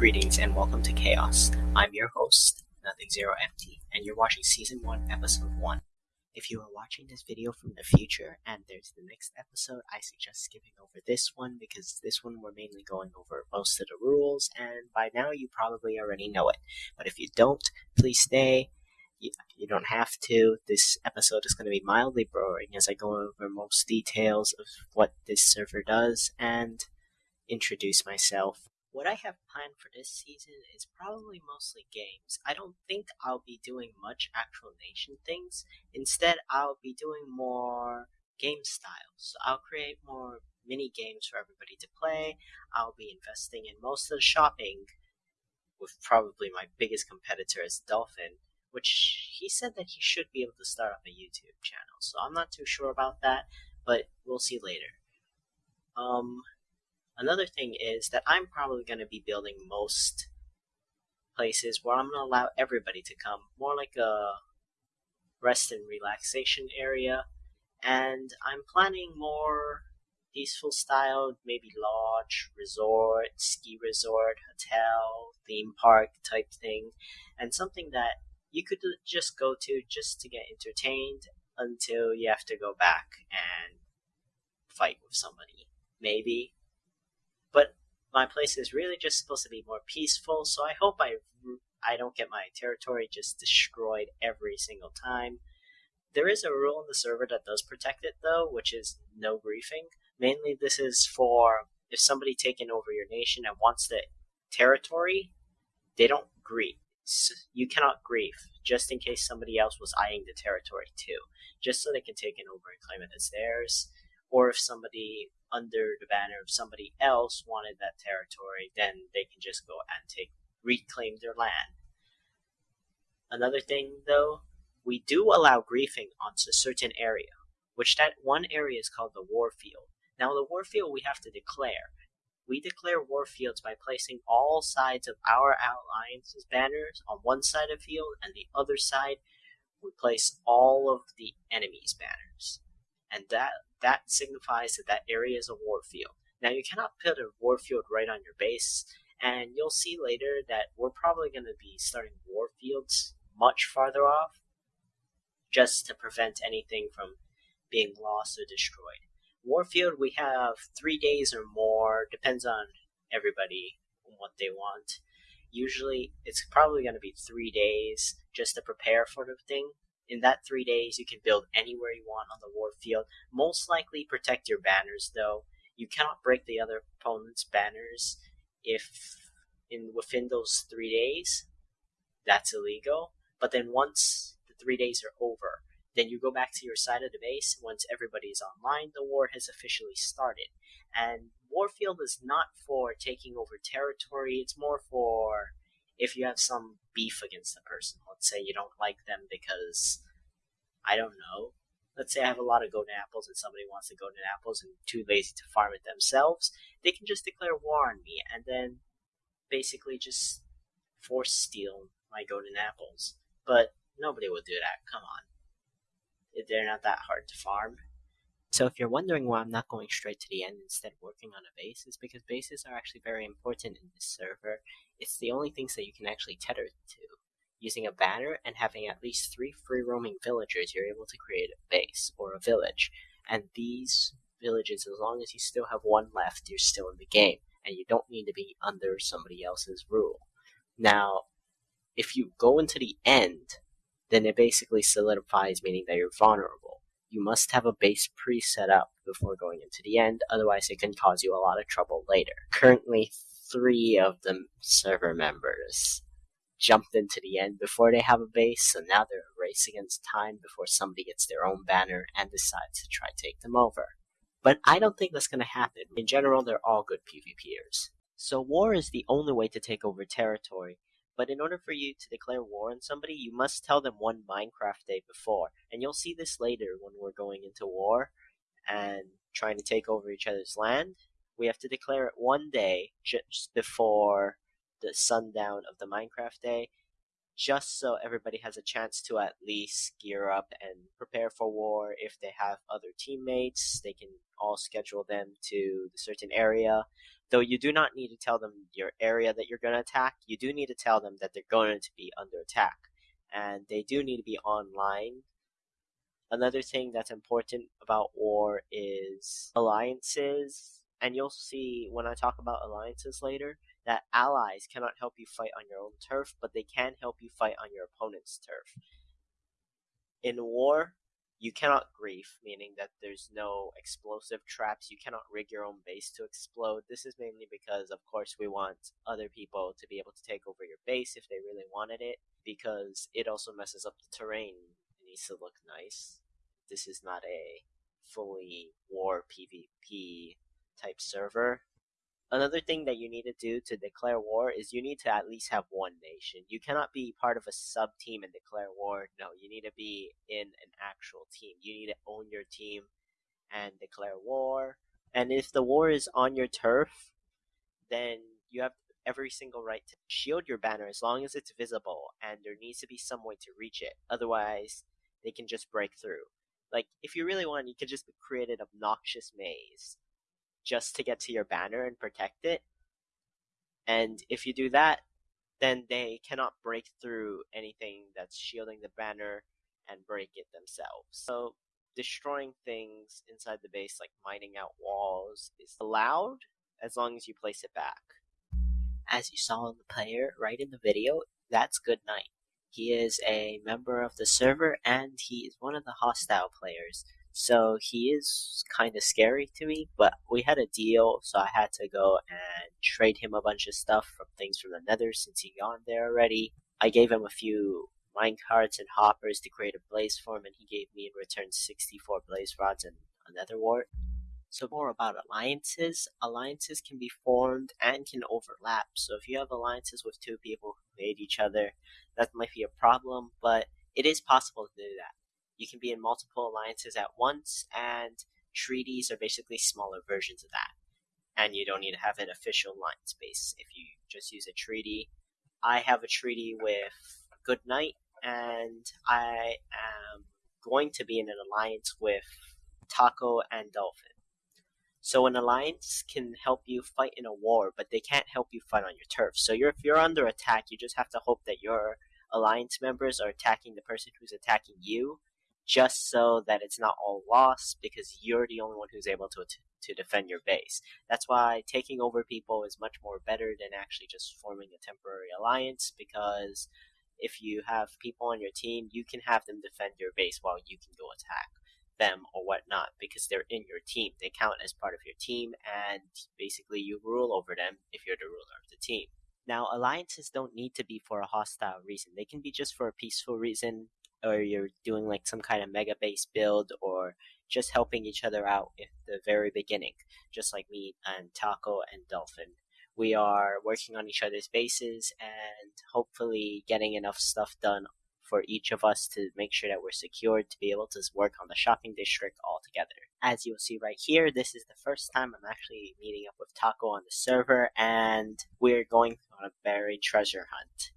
Greetings and welcome to Chaos. I'm your host, Nothing Zero and you're watching Season 1, Episode 1. If you are watching this video from the future and there's the next episode, I suggest skipping over this one because this one we're mainly going over most of the rules, and by now you probably already know it. But if you don't, please stay. You don't have to. This episode is going to be mildly boring as I go over most details of what this server does and introduce myself. What I have planned for this season is probably mostly games. I don't think I'll be doing much actual nation things. Instead, I'll be doing more game styles. I'll create more mini games for everybody to play. I'll be investing in most of the shopping with probably my biggest competitor as Dolphin, which he said that he should be able to start up a YouTube channel. So I'm not too sure about that, but we'll see later. Um, Another thing is that I'm probably going to be building most places where I'm going to allow everybody to come, more like a rest and relaxation area. And I'm planning more peaceful style, maybe lodge, resort, ski resort, hotel, theme park type thing, and something that you could just go to just to get entertained until you have to go back and fight with somebody. Maybe my place is really just supposed to be more peaceful, so I hope I I don't get my territory just destroyed every single time. There is a rule in the server that does protect it though, which is no griefing. Mainly this is for if somebody taken over your nation and wants the territory, they don't grieve. You cannot grieve, just in case somebody else was eyeing the territory too, just so they can take it over and claim it as theirs. Or if somebody under the banner of somebody else wanted that territory, then they can just go and take reclaim their land. Another thing, though, we do allow griefing on a certain area, which that one area is called the warfield. Now, the warfield we have to declare. We declare warfields by placing all sides of our alliance's banners on one side of the field, and the other side we place all of the enemy's banners. And that that signifies that that area is a warfield. Now you cannot put a warfield right on your base, and you'll see later that we're probably going to be starting warfields much farther off, just to prevent anything from being lost or destroyed. Warfield, we have three days or more, depends on everybody and what they want. Usually, it's probably going to be three days just to prepare for the thing, in that three days, you can build anywhere you want on the war field. Most likely protect your banners, though. You cannot break the other opponent's banners if in within those three days. That's illegal. But then once the three days are over, then you go back to your side of the base. Once everybody is online, the war has officially started. And Warfield is not for taking over territory, it's more for if you have some beef against the person. Let's say you don't like them because I don't know. Let's say I have a lot of golden apples and somebody wants the golden apples and too lazy to farm it themselves. They can just declare war on me and then basically just force steal my golden apples. But nobody will do that. Come on. They're not that hard to farm. So if you're wondering why I'm not going straight to the end instead of working on a base, it's because bases are actually very important in this server. It's the only things that you can actually tether to. Using a banner and having at least three free roaming villagers, you're able to create a base or a village. And these villages, as long as you still have one left, you're still in the game. And you don't need to be under somebody else's rule. Now, if you go into the end, then it basically solidifies, meaning that you're vulnerable you must have a base pre-set up before going into the end, otherwise it can cause you a lot of trouble later. Currently, three of the server members jumped into the end before they have a base, so now they're a race against time before somebody gets their own banner and decides to try take them over. But I don't think that's going to happen. In general, they're all good PvPers. So war is the only way to take over territory, but in order for you to declare war on somebody, you must tell them one Minecraft day before. And you'll see this later when we're going into war and trying to take over each other's land. We have to declare it one day just before the sundown of the Minecraft day, just so everybody has a chance to at least gear up and prepare for war. If they have other teammates, they can all schedule them to the certain area. Though you do not need to tell them your area that you're going to attack, you do need to tell them that they're going to be under attack. And they do need to be online. Another thing that's important about war is alliances. And you'll see when I talk about alliances later that allies cannot help you fight on your own turf, but they can help you fight on your opponent's turf. In war, you cannot grief, meaning that there's no explosive traps. You cannot rig your own base to explode. This is mainly because, of course, we want other people to be able to take over your base if they really wanted it, because it also messes up the terrain. It needs to look nice. This is not a fully war PvP type server. Another thing that you need to do to declare war is you need to at least have one nation. You cannot be part of a sub team and declare war. No, you need to be in an actual team. You need to own your team and declare war. And if the war is on your turf, then you have every single right to shield your banner as long as it's visible and there needs to be some way to reach it. Otherwise, they can just break through. Like, if you really want, you could just create an obnoxious maze just to get to your banner and protect it. And if you do that, then they cannot break through anything that's shielding the banner and break it themselves. So destroying things inside the base, like mining out walls, is allowed as long as you place it back. As you saw in the player right in the video, that's Good Night. He is a member of the server and he is one of the hostile players. So he is kind of scary to me, but we had a deal, so I had to go and trade him a bunch of stuff from things from the nether since he gone there already. I gave him a few minecarts and hoppers to create a blaze farm, and he gave me in return 64 blaze rods and a nether wart. So more about alliances. Alliances can be formed and can overlap. So if you have alliances with two people who hate each other, that might be a problem, but it is possible to do that. You can be in multiple alliances at once, and treaties are basically smaller versions of that. And you don't need to have an official alliance base if you just use a treaty. I have a treaty with Good Night, and I am going to be in an alliance with Taco and Dolphin. So an alliance can help you fight in a war, but they can't help you fight on your turf. So you're, if you're under attack, you just have to hope that your alliance members are attacking the person who's attacking you, just so that it's not all lost because you're the only one who's able to to defend your base. That's why taking over people is much more better than actually just forming a temporary alliance because if you have people on your team, you can have them defend your base while you can go attack them or whatnot because they're in your team. They count as part of your team and basically you rule over them if you're the ruler of the team. Now, alliances don't need to be for a hostile reason. They can be just for a peaceful reason or you're doing like some kind of mega base build or just helping each other out at the very beginning, just like me and Taco and Dolphin. We are working on each other's bases and hopefully getting enough stuff done for each of us to make sure that we're secured to be able to work on the shopping district all together. As you'll see right here, this is the first time I'm actually meeting up with Taco on the server and we're going on a buried treasure hunt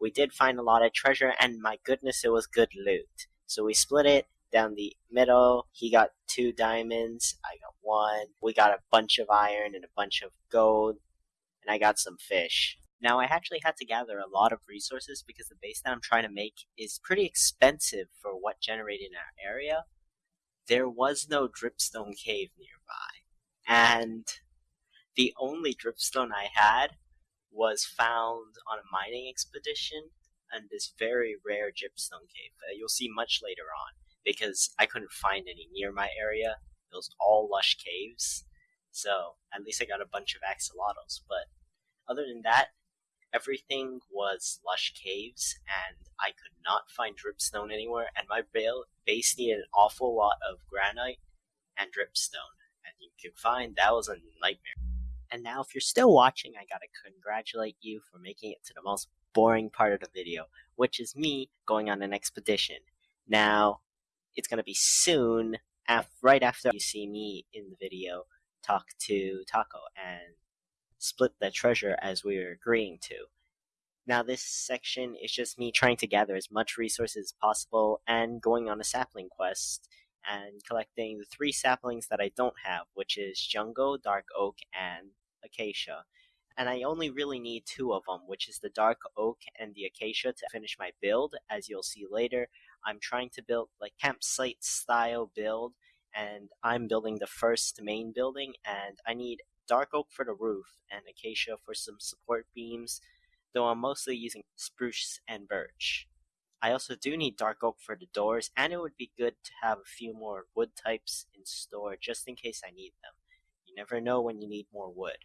we did find a lot of treasure, and my goodness, it was good loot. So we split it down the middle. He got two diamonds, I got one. We got a bunch of iron and a bunch of gold, and I got some fish. Now, I actually had to gather a lot of resources because the base that I'm trying to make is pretty expensive for what generated in our area. There was no dripstone cave nearby, and the only dripstone I had was found on a mining expedition and this very rare gypsum cave that you'll see much later on because I couldn't find any near my area. It was all lush caves. So at least I got a bunch of axolotls. But other than that, everything was lush caves and I could not find dripstone anywhere and my base needed an awful lot of granite and dripstone. And you could find that was a nightmare. And now, if you're still watching, I gotta congratulate you for making it to the most boring part of the video, which is me going on an expedition. Now, it's gonna be soon, af- right after you see me in the video talk to Taco and split the treasure as we were agreeing to. Now, this section is just me trying to gather as much resources as possible and going on a sapling quest and collecting the three saplings that I don't have, which is Jungle, Dark Oak, and Acacia. And I only really need two of them, which is the Dark Oak and the Acacia to finish my build. As you'll see later, I'm trying to build like campsite style build and I'm building the first main building and I need dark oak for the roof and acacia for some support beams, though I'm mostly using spruce and birch. I also do need dark oak for the doors and it would be good to have a few more wood types in store just in case I need them. You never know when you need more wood.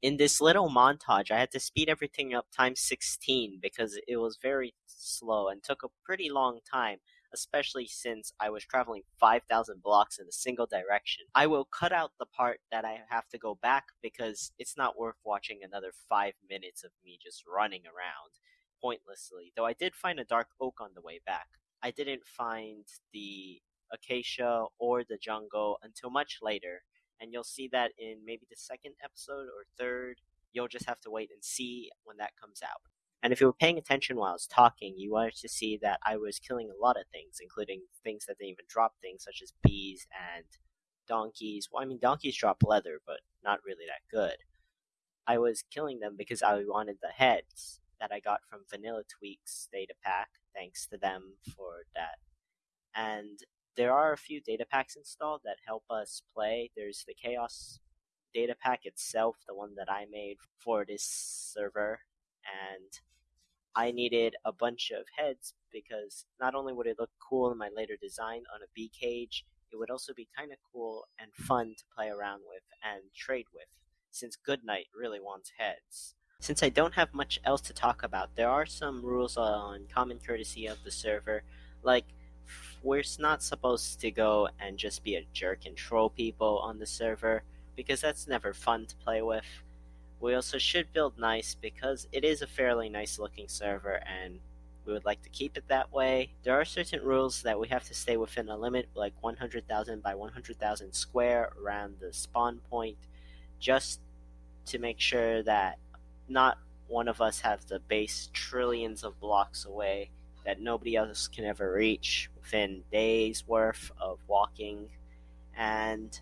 In this little montage, I had to speed everything up times 16 because it was very slow and took a pretty long time especially since I was traveling 5,000 blocks in a single direction. I will cut out the part that I have to go back because it's not worth watching another 5 minutes of me just running around pointlessly, though I did find a dark oak on the way back. I didn't find the acacia or the jungle until much later, and you'll see that in maybe the second episode or third. You'll just have to wait and see when that comes out. And if you were paying attention while I was talking, you wanted to see that I was killing a lot of things, including things that didn't even drop things, such as bees and donkeys. Well, I mean, donkeys drop leather, but not really that good. I was killing them because I wanted the heads that I got from Vanilla Tweaks data pack. Thanks to them for that. And there are a few data packs installed that help us play. There's the Chaos data pack itself, the one that I made for this server, and I needed a bunch of heads because not only would it look cool in my later design on a bee cage, it would also be kind of cool and fun to play around with and trade with, since Goodnight really wants heads. Since I don't have much else to talk about, there are some rules on common courtesy of the server, like we're not supposed to go and just be a jerk and troll people on the server, because that's never fun to play with. We also should build nice because it is a fairly nice looking server and we would like to keep it that way. There are certain rules that we have to stay within a limit like 100,000 by 100,000 square around the spawn point just to make sure that not one of us have the base trillions of blocks away that nobody else can ever reach within days worth of walking and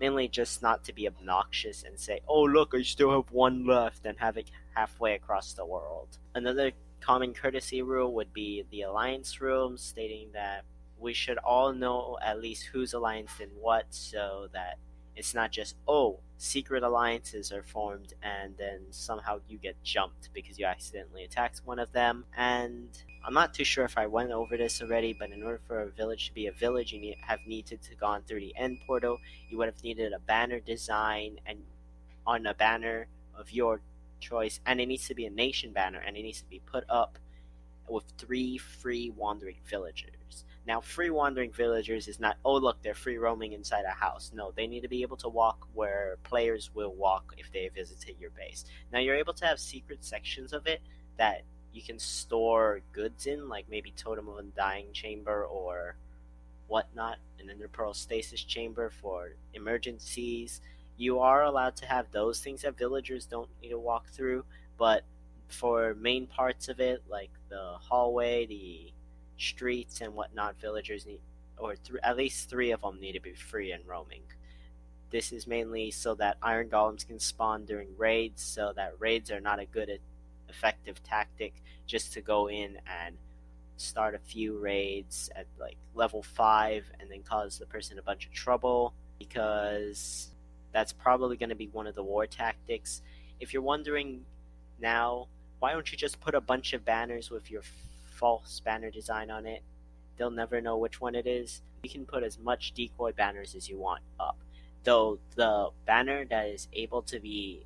mainly just not to be obnoxious and say, oh, look, I still have one left, and have it halfway across the world. Another common courtesy rule would be the alliance rule, stating that we should all know at least who's allianced in what so that it's not just, oh, secret alliances are formed and then somehow you get jumped because you accidentally attacked one of them. And I'm not too sure if I went over this already, but in order for a village to be a village, you need, have needed to gone through the end portal. You would have needed a banner design and on a banner of your choice, and it needs to be a nation banner, and it needs to be put up with three free wandering villagers. Now, free wandering villagers is not, oh, look, they're free roaming inside a house. No, they need to be able to walk where players will walk if they visited your base. Now, you're able to have secret sections of it that you can store goods in, like maybe Totem of Undying Chamber or whatnot, an Enderpearl Stasis Chamber for emergencies. You are allowed to have those things that villagers don't need to walk through, but for main parts of it, like the hallway, the streets, and whatnot, villagers need, or th- at least three of them need to be free and roaming. This is mainly so that iron golems can spawn during raids, so that raids are not a good effective tactic just to go in and start a few raids at like level 5 and then cause the person a bunch of trouble because that's probably going to be one of the war tactics. If you're wondering now, why don't you just put a bunch of banners with your false banner design on it? They'll never know which one it is. You can put as much decoy banners as you want up. Though the banner that is able to be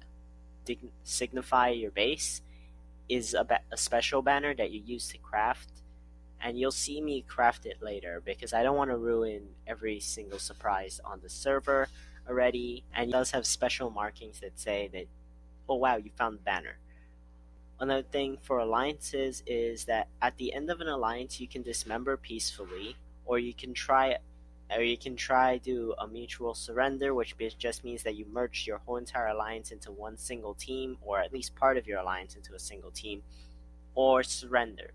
signify your base is a, ba- a special banner that you use to craft and you'll see me craft it later because I don't want to ruin every single surprise on the server already and it does have special markings that say that oh wow you found the banner another thing for alliances is that at the end of an alliance you can dismember peacefully or you can try or you can try do a mutual surrender, which just means that you merge your whole entire alliance into one single team, or at least part of your alliance into a single team, or surrender.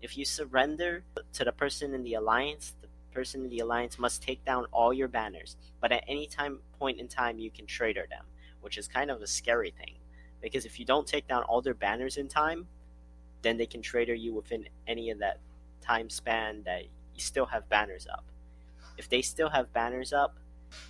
If you surrender to the person in the alliance, the person in the alliance must take down all your banners, but at any time point in time you can traitor them, which is kind of a scary thing. Because if you don't take down all their banners in time, then they can trader you within any of that time span that you still have banners up. If they still have banners up,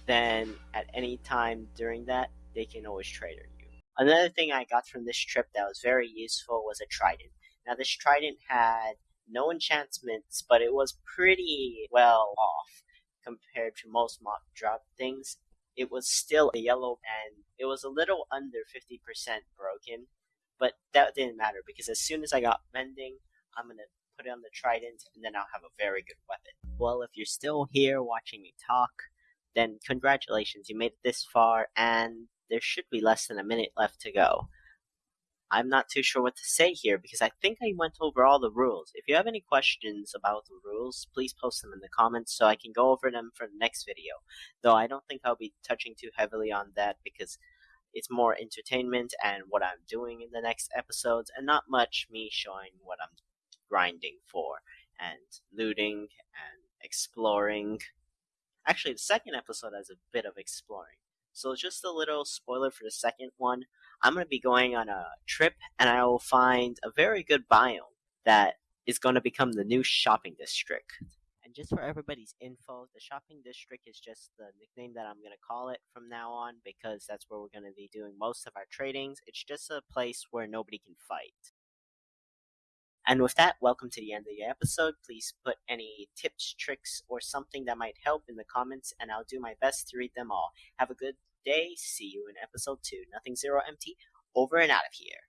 then at any time during that, they can always trader you. Another thing I got from this trip that was very useful was a trident. Now this trident had no enchantments, but it was pretty well off compared to most mob drop things. It was still a yellow and it was a little under 50% broken, but that didn't matter because as soon as I got mending, I'm gonna put it on the trident and then I'll have a very good weapon. Well, if you're still here watching me talk, then congratulations, you made it this far and there should be less than a minute left to go. I'm not too sure what to say here because I think I went over all the rules. If you have any questions about the rules, please post them in the comments so I can go over them for the next video. Though I don't think I'll be touching too heavily on that because it's more entertainment and what I'm doing in the next episodes and not much me showing what I'm grinding for and looting and exploring. Actually, the second episode has a bit of exploring. So just a little spoiler for the second one. I'm going to be going on a trip and I will find a very good biome that is going to become the new shopping district. And just for everybody's info, the shopping district is just the nickname that I'm going to call it from now on because that's where we're going to be doing most of our tradings. It's just a place where nobody can fight. And with that, welcome to the end of the episode. Please put any tips, tricks, or something that might help in the comments, and I'll do my best to read them all. Have a good day. See you in episode 2. Nothing Zero Empty, over and out of here.